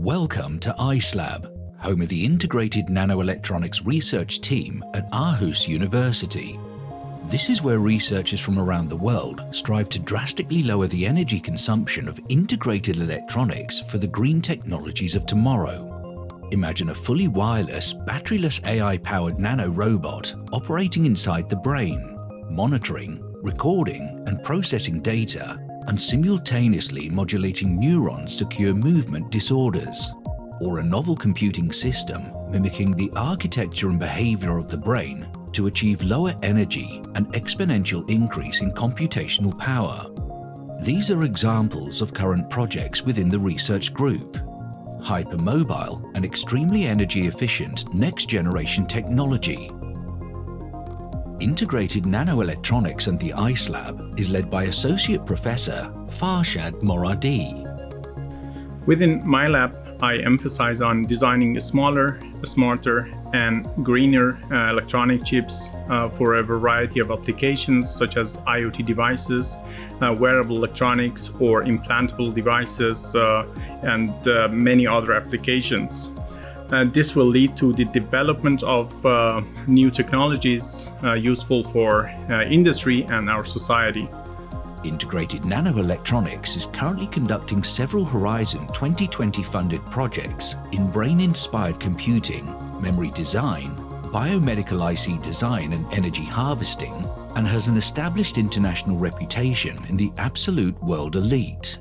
Welcome to IceLab, home of the Integrated Nanoelectronics Research Team at Aarhus University. This is where researchers from around the world strive to drastically lower the energy consumption of integrated electronics for the green technologies of tomorrow. Imagine a fully wireless, batteryless AI-powered nano-robot operating inside the brain, monitoring, recording and processing data and simultaneously modulating neurons to cure movement disorders, or a novel computing system mimicking the architecture and behavior of the brain to achieve lower energy and exponential increase in computational power. These are examples of current projects within the research group. Hypermobile and extremely energy efficient next generation technology Integrated Nanoelectronics and the ICE Lab is led by Associate Professor Farshad Moradi. Within my lab, I emphasize on designing smaller, smarter, and greener uh, electronic chips uh, for a variety of applications such as IoT devices, uh, wearable electronics, or implantable devices, uh, and uh, many other applications. And this will lead to the development of uh, new technologies uh, useful for uh, industry and our society. Integrated Nanoelectronics is currently conducting several Horizon 2020 funded projects in brain-inspired computing, memory design, biomedical IC design and energy harvesting, and has an established international reputation in the absolute world elite.